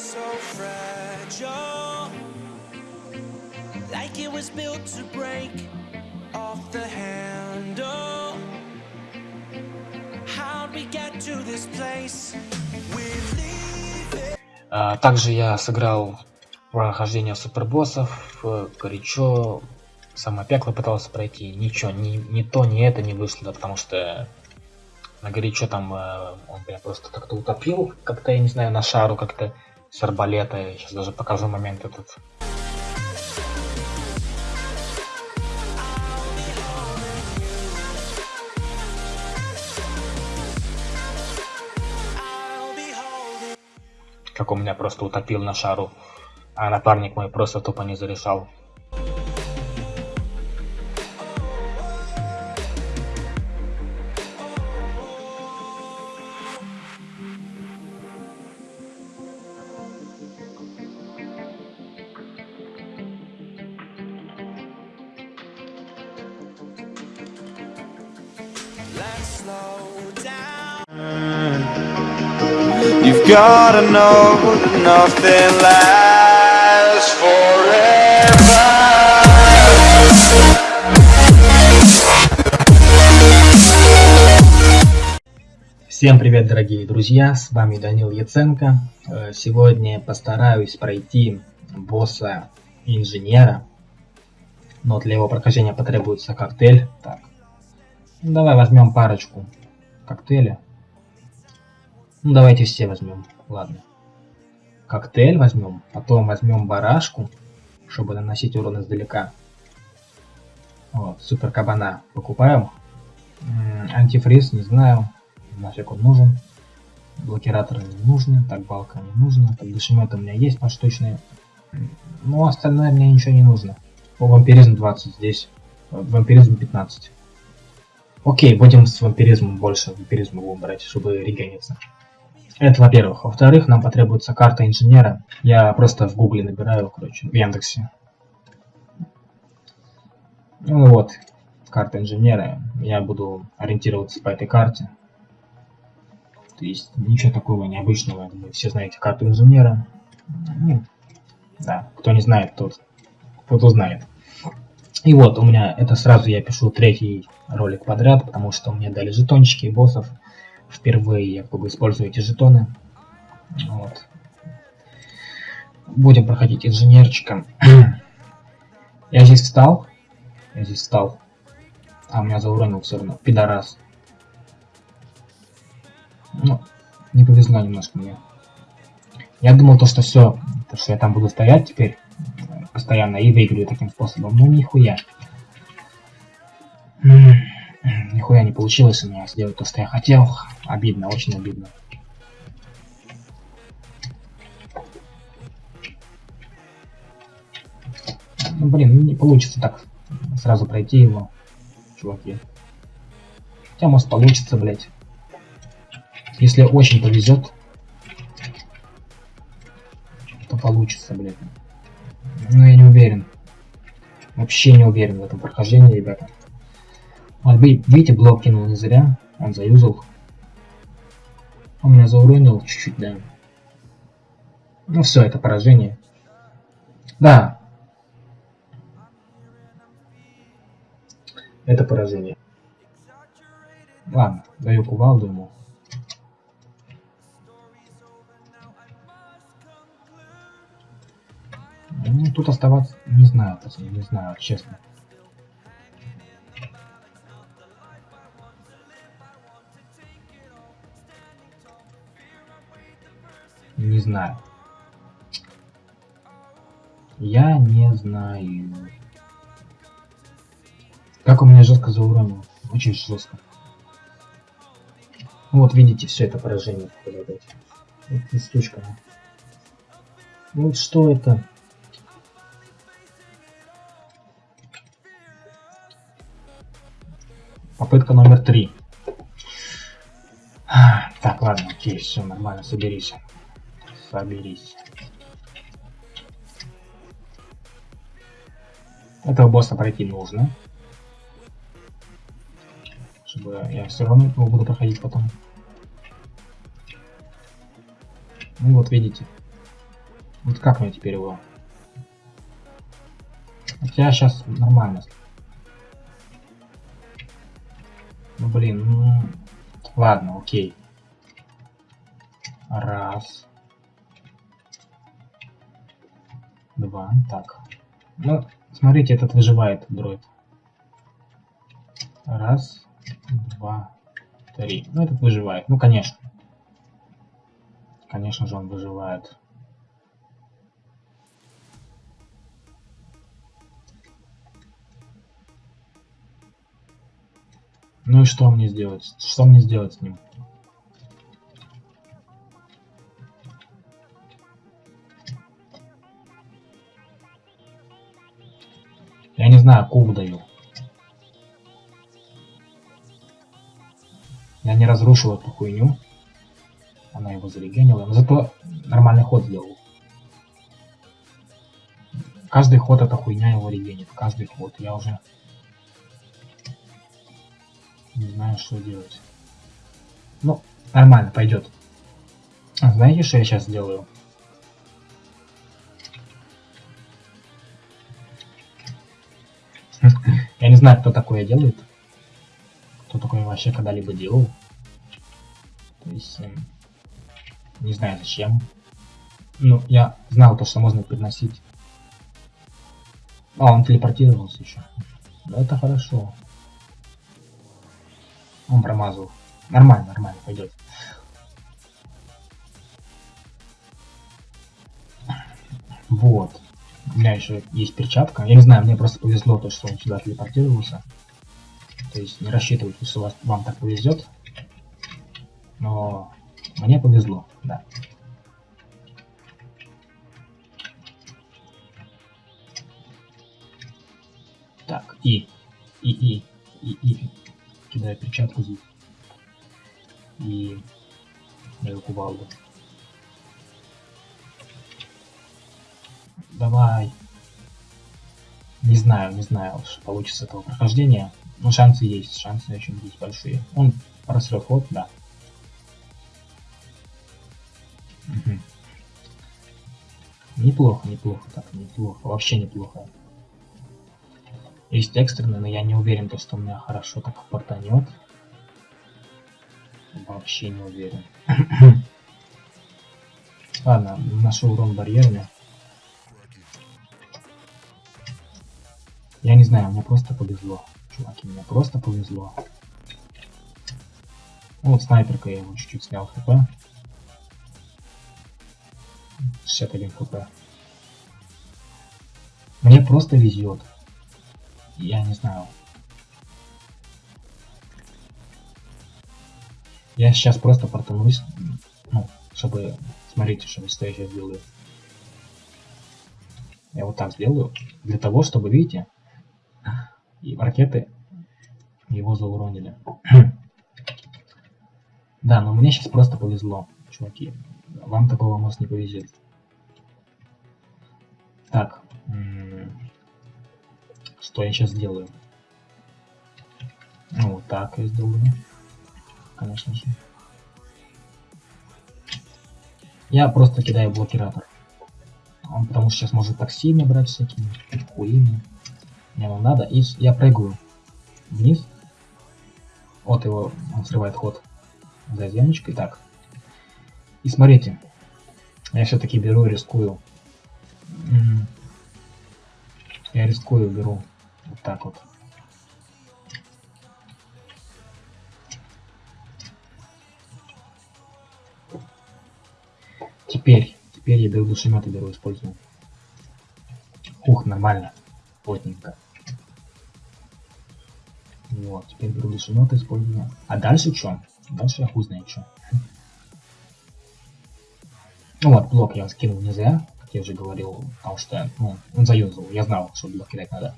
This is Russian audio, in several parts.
so fragile, like it was built to break off the handle. How'd we get to this place? А, также я сыграл прохождение супербоссов, э, горячо, самое пекло пытался пройти, ничего, ни, ни то, ни это не вышло, да, потому что на горячо там э, он меня просто как-то утопил, как-то, я не знаю, на шару как-то с арбалета, я сейчас даже покажу момент этот. Как он меня просто утопил на шару, а напарник мой просто тупо не зарешал. Gotta know nothing lasts forever. Всем привет, дорогие друзья, с вами Данил Яценко. Э, Сегодня постараюсь пройти босса инженера, но для его прохождения потребуется коктейль. Так, давай возьмем парочку коктейля. Ну давайте все возьмем, ладно. Коктейль возьмем, потом возьмем барашку, чтобы наносить урон издалека. Вот, супер кабана покупаем. Антифриз, не знаю, нафиг он нужен. Блокираторы не нужны, так балка не нужна, так душеметы у меня есть поштучные. М, Ну, остальное мне ничего не нужно. О, вампиризм 20 здесь, вампиризм 15. Окей, будем с вампиризмом больше, вампиризма будем брать, чтобы регениться. Это во-первых. Во-вторых, нам потребуется карта инженера. Я просто в гугле набираю, короче, в Яндексе. Ну вот, карта инженера. Я буду ориентироваться по этой карте. То есть ничего такого необычного. Вы все знаете карту инженера. Ну, да, кто не знает, тот, тот узнает. И вот, у меня это сразу я пишу третий ролик подряд, потому что мне дали жетончики боссов. Впервые я как бы использую эти жетоны. Вот. Будем проходить инженерчиком. я здесь встал. Я здесь встал. А, меня зауронил все равно. Пидорас. Ну, не повезло немножко мне. Я думал то, что все, то, что я там буду стоять теперь э, постоянно и выиграю таким способом. Но нихуя. Получилось у меня сделать то, что я хотел. Обидно, очень обидно. Ну, блин, ну, не получится так сразу пройти его, чуваки. Хотя, может, получится, блять. Если очень повезет, то получится, блядь. Но я не уверен. Вообще не уверен в этом прохождении, ребята. Вот, ви- видите, блок кинул не зря. Он заюзал. Он меня зауронил чуть-чуть, да. Ну все, это поражение. Да. Это поражение. Ладно, даю кувалду ему. Ну, тут оставаться не знаю, не знаю, честно. Не знаю. Я не знаю. Как у меня жестко зауронил. Очень жестко. Вот видите, все это поражение. Вот листочка. Вот что это? Попытка номер три. Так, ладно, окей, все нормально, соберись. Соберись. Этого босса пройти нужно. Чтобы я все равно его буду проходить потом. Ну вот видите. Вот как мне теперь его? Хотя сейчас нормально. Ну блин, ну... Ладно, окей. Раз. Два. Так. Ну, смотрите, этот выживает, дроид. Раз, два, три. Ну, этот выживает. Ну, конечно. Конечно же, он выживает. Ну и что мне сделать? Что мне сделать с ним? Знаю, куб даю. Я не разрушил эту хуйню. Она его зарегенила. Но зато нормальный ход сделал. Каждый ход эта хуйня его регенит. Каждый ход. Я уже не знаю, что делать. Ну, нормально, пойдет. А знаете, что я сейчас сделаю? Знаю, кто такое делает. Кто такое вообще когда-либо делал. То есть, эм, не знаю зачем. Ну, я знал то, что можно переносить. А, он телепортировался еще. Да, это хорошо. Он промазал. Нормально, нормально, пойдет. Вот. Меня еще есть перчатка. Я не знаю, мне просто повезло то, что он сюда телепортировался. То есть не рассчитывайте, что вас, вам так повезет. Но мне повезло, да. Так, и, и, и, и, и, кидаю перчатку здесь. И даю кувалду. Давай. Не знаю, не знаю, что получится этого прохождения. Но шансы есть, шансы очень есть большие. Он просрет ход, да. Угу. Неплохо, неплохо, так, неплохо, вообще неплохо. Есть экстренный, но я не уверен, то, что у меня хорошо так портанет. Вообще не уверен. Ладно, нашел урон барьерами. Я не знаю, мне просто повезло. Чуваки, мне просто повезло. Ну, вот снайперка я его чуть-чуть снял хп. 61 хп. Мне просто везет я не знаю. Я сейчас просто портанусь, ну, чтобы, смотрите, что что я сейчас делаю. Я вот так сделаю, для того, чтобы, видите, и ракеты его зауронили. да, но мне сейчас просто повезло, чуваки. Вам такого может не повезет. Так, что я сейчас делаю? Ну, вот так я сделаю. Конечно же. Я просто кидаю блокиратор. Он потому что сейчас может таксими брать всякими хуями. Мне вам надо. И я прыгаю вниз. Вот его, он срывает ход за земочкой. Так. И смотрите. Я все-таки беру и рискую. Я рискую, беру вот так вот. Теперь, теперь я беру душемет и беру использую. Ух, нормально. Плотненько. Вот, теперь беру душемет и использую. А дальше что? Дальше я хуй знает что. Ну вот, блок я скинул не зря, как я уже говорил, потому что ну, он заюзал. Я знал, что блок кидать надо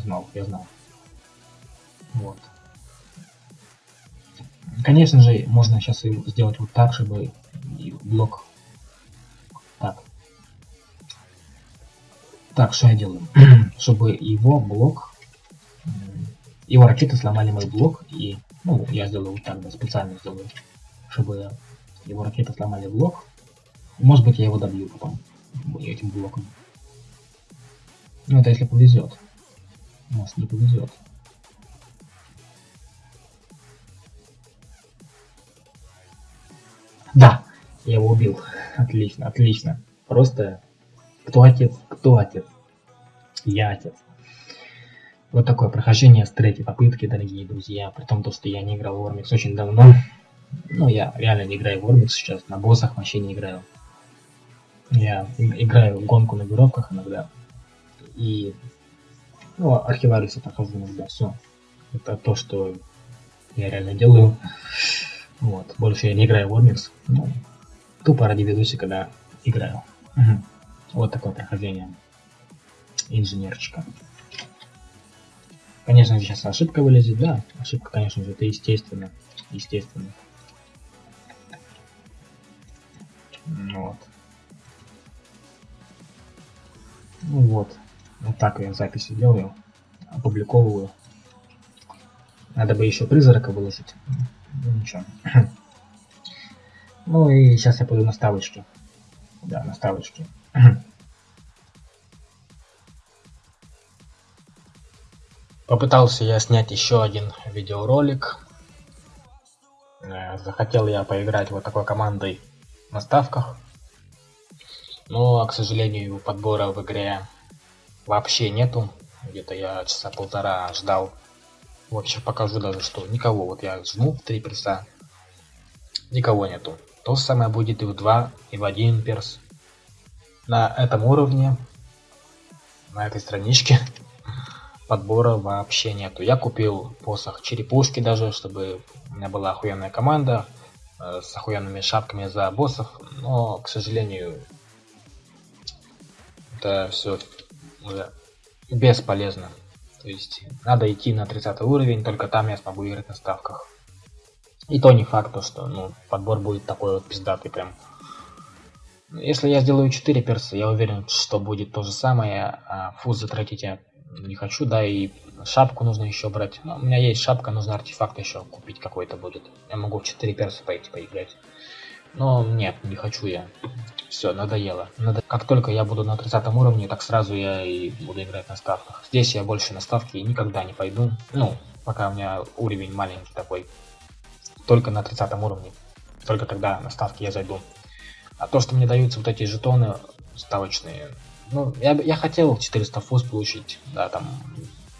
знал, я знал. Вот. Конечно же, можно сейчас сделать вот так, чтобы блок... Так. Так, что я делаю? чтобы его блок... Его ракеты сломали мой блок, и... Ну, я сделаю вот так, да, специально сделаю. Чтобы его ракеты сломали блок. Может быть, я его добью потом. этим блоком. Ну, это если повезет. Может, не повезет. Да, я его убил. Отлично, отлично. Просто кто отец, кто отец? Я отец. Вот такое прохождение с третьей попытки, дорогие друзья. При том, то, что я не играл в Ормикс очень давно. Ну, я реально не играю в Ормикс сейчас. На боссах вообще не играю. Я играю в гонку на веревках иногда. И ну, архивариуса прохожу иногда. Все. Это то, что я реально делаю. Вот. Больше я не играю в Ормикс. Ну, тупо ради видосика, когда играю. Угу. Вот такое прохождение инженерчика. Конечно же, сейчас ошибка вылезет, да. Ошибка, конечно же, это естественно. Естественно. Вот. Ну вот. Вот так я записи делаю. Опубликовываю. Надо бы еще призрака выложить. Ну ничего. Ну и сейчас я пойду на ставочки. Да, на ставочки. Попытался я снять еще один видеоролик. Э, захотел я поиграть вот такой командой на ставках. Но, к сожалению, подбора в игре вообще нету. Где-то я часа полтора ждал. Вот сейчас покажу даже, что никого. Вот я жму в три перса. Никого нету. То же самое будет и в 2, и в 1 перс. На этом уровне, на этой страничке, подбора вообще нету. Я купил посох черепушки даже, чтобы у меня была охуенная команда э, с охуенными шапками за боссов, но, к сожалению, это все уже бесполезно. То есть надо идти на 30 уровень, только там я смогу играть на ставках. И то не факт, то, что ну, подбор будет такой вот пиздатый прям. Если я сделаю 4 перса, я уверен, что будет то же самое, а фуз затратить я не хочу, да, и шапку нужно еще брать. Но у меня есть шапка, нужно артефакт еще купить какой-то будет. Я могу в 4 перса пойти поиграть. Но нет, не хочу я. Все, надоело. Надо... Как только я буду на 30 уровне, так сразу я и буду играть на ставках. Здесь я больше на ставки никогда не пойду. Ну, пока у меня уровень маленький такой. Только на 30 уровне. Только тогда на ставки я зайду. А то, что мне даются вот эти жетоны ставочные, ну, я, я хотел 400 фуз получить, да, там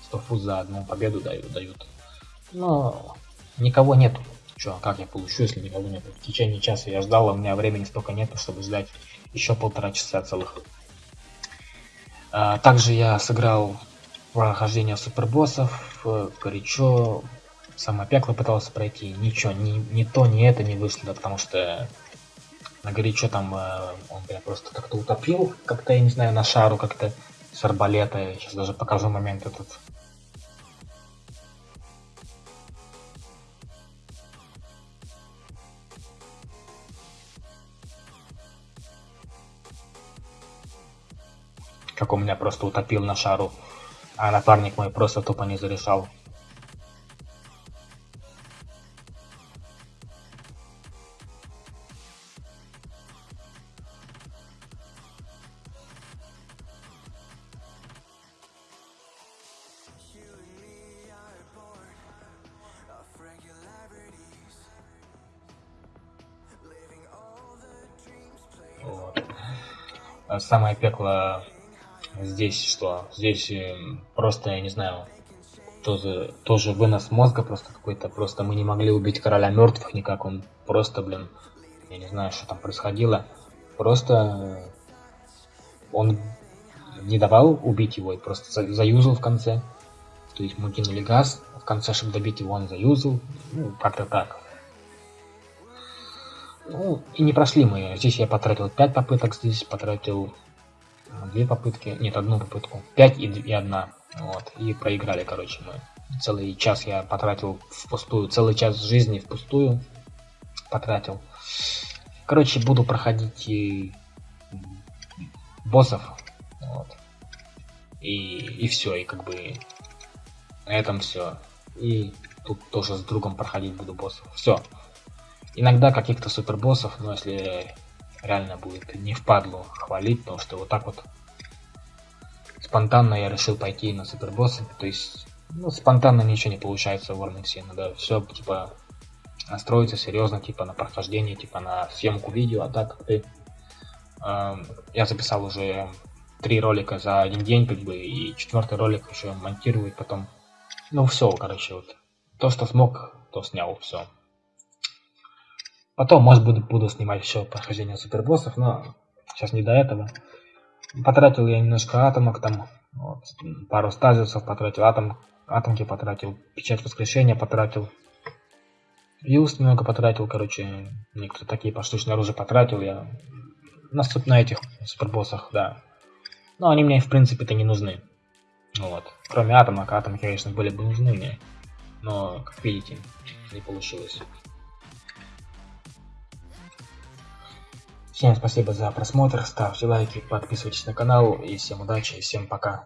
100 фуз за одну победу дают, дают. Но никого нету. Че, как я получу, если никого нету? В течение часа я ждал, а у меня времени столько нету, чтобы ждать еще полтора часа целых. А, также я сыграл прохождение супербоссов, э, горячо, самое пекло пытался пройти, ничего, ни, ни то, ни это не вышло, да, потому что на горячо там э, он меня просто как-то утопил, как-то, я не знаю, на шару как-то с арбалета. Я сейчас даже покажу момент этот. Как он меня просто утопил на шару, а напарник мой просто тупо не зарешал. Самое пекло здесь что? Здесь э, просто, я не знаю, тоже, тоже вынос мозга просто какой-то. Просто мы не могли убить короля мертвых никак. Он просто, блин, я не знаю, что там происходило. Просто он не давал убить его и просто заюзал в конце. То есть мы кинули газ, в конце, чтобы добить его, он заюзал. Ну, как-то так. Ну, и не прошли мы. Здесь я потратил 5 попыток, здесь потратил две попытки, нет, одну попытку, 5 и, и одна. Вот, и проиграли, короче, мы. Целый час я потратил впустую, целый час жизни впустую потратил. Короче, буду проходить и боссов. Вот. И, и все, и как бы на этом все. И тут тоже с другом проходить буду боссов. Все. Иногда каких-то супербоссов, но если реально будет не впадлу хвалить, потому что вот так вот спонтанно я решил пойти на супербосса, то есть ну, спонтанно ничего не получается в Warmix, надо все типа настроиться серьезно, типа на прохождение, типа на съемку видео, а так ты э, я записал уже три ролика за один день, как бы, и четвертый ролик еще монтировать потом. Ну все, короче, вот то, что смог, то снял, все. Потом, может быть, буду снимать еще прохождение супербоссов, но сейчас не до этого. Потратил я немножко атомок там, вот, пару стазисов потратил, атом, атомки потратил, печать воскрешения потратил. Юст немного потратил, короче, некоторые такие поштучные оружия потратил я. На, на этих супербоссах, да. Но они мне, в принципе-то, не нужны. Вот. Кроме атомок, атомки, конечно, были бы нужны мне. Но, как видите, не получилось. Всем спасибо за просмотр, ставьте лайки, подписывайтесь на канал и всем удачи, и всем пока.